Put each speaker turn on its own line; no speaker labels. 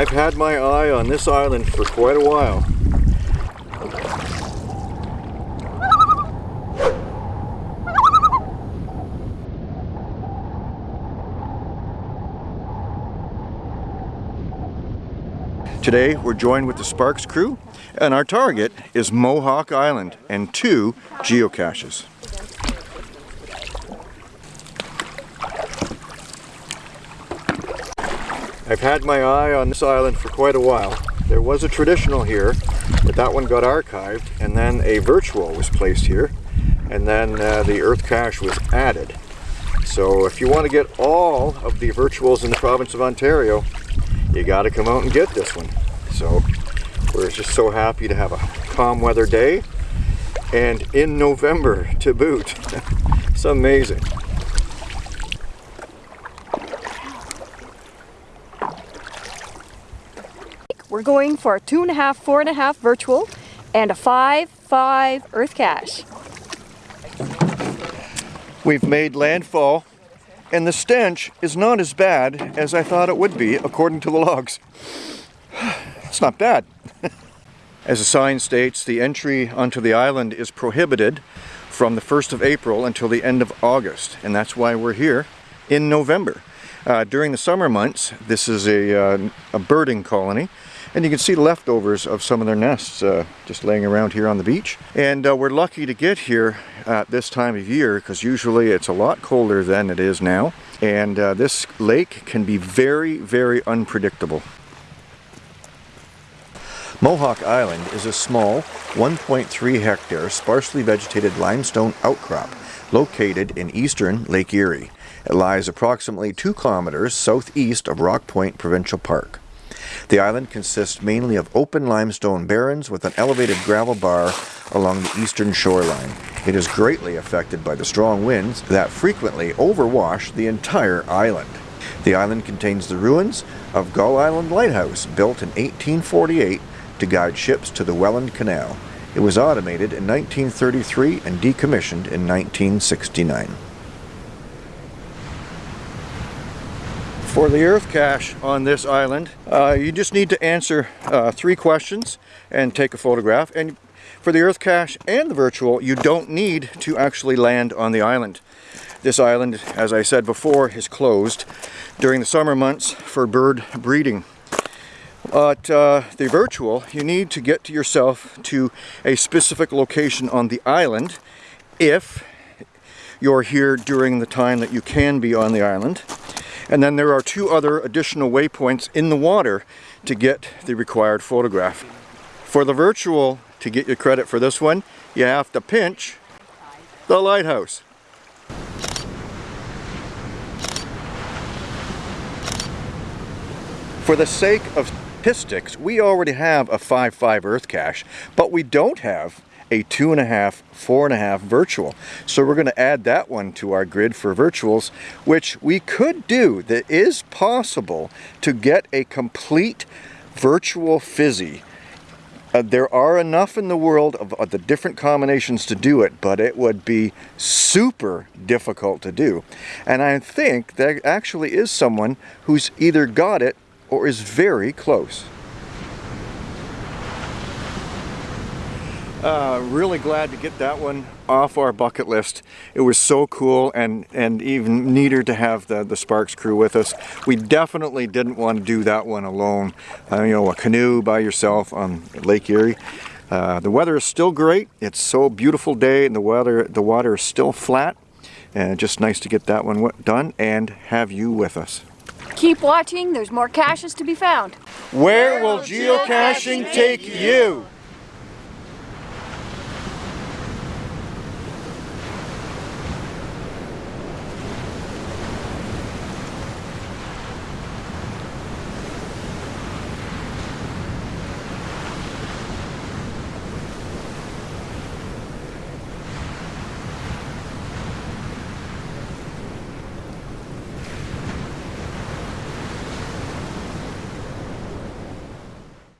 I've had my eye on this island for quite a while. Today we're joined with the Sparks crew and our target is Mohawk Island and two geocaches. I've had my eye on this island for quite a while. There was a traditional here, but that one got archived, and then a virtual was placed here, and then uh, the earth cache was added. So if you want to get all of the virtuals in the province of Ontario, you got to come out and get this one. So we're just so happy to have a calm weather day, and in November to boot. it's amazing.
We're going for a two and a half, four and a half virtual and a five, five earth cache.
We've made landfall and the stench is not as bad as I thought it would be according to the logs. It's not bad. as the sign states, the entry onto the island is prohibited from the 1st of April until the end of August and that's why we're here in November. Uh, during the summer months, this is a, uh, a birding colony and you can see leftovers of some of their nests uh, just laying around here on the beach. And uh, we're lucky to get here at this time of year because usually it's a lot colder than it is now. And uh, this lake can be very, very unpredictable. Mohawk Island is a small 1.3 hectare sparsely vegetated limestone outcrop located in eastern Lake Erie. It lies approximately 2 kilometers southeast of Rock Point Provincial Park. The island consists mainly of open limestone barrens with an elevated gravel bar along the eastern shoreline. It is greatly affected by the strong winds that frequently overwash the entire island. The island contains the ruins of Gull Island Lighthouse, built in 1848 to guide ships to the Welland Canal. It was automated in 1933 and decommissioned in 1969. For the earth cache on this island, uh, you just need to answer uh, three questions and take a photograph. And for the earth cache and the virtual, you don't need to actually land on the island. This island, as I said before, is closed during the summer months for bird breeding. But uh, the virtual, you need to get to yourself to a specific location on the island if you're here during the time that you can be on the island. And then there are two other additional waypoints in the water to get the required photograph. For the virtual, to get your credit for this one, you have to pinch the lighthouse. For the sake of statistics, we already have a 5-5 earth cache, but we don't have a two and a half, four and a half virtual. So we're going to add that one to our grid for virtuals, which we could do. That is possible to get a complete virtual fizzy. Uh, there are enough in the world of, of the different combinations to do it, but it would be super difficult to do. And I think there actually is someone who's either got it or is very close. Uh, really glad to get that one off our bucket list. It was so cool and, and even neater to have the, the Sparks crew with us. We definitely didn't want to do that one alone. Uh, you know, a canoe by yourself on Lake Erie. Uh, the weather is still great. It's so beautiful day and the weather, the water is still flat. And just nice to get that one done and have you with us.
Keep watching, there's more caches to be found.
Where will geocaching take you?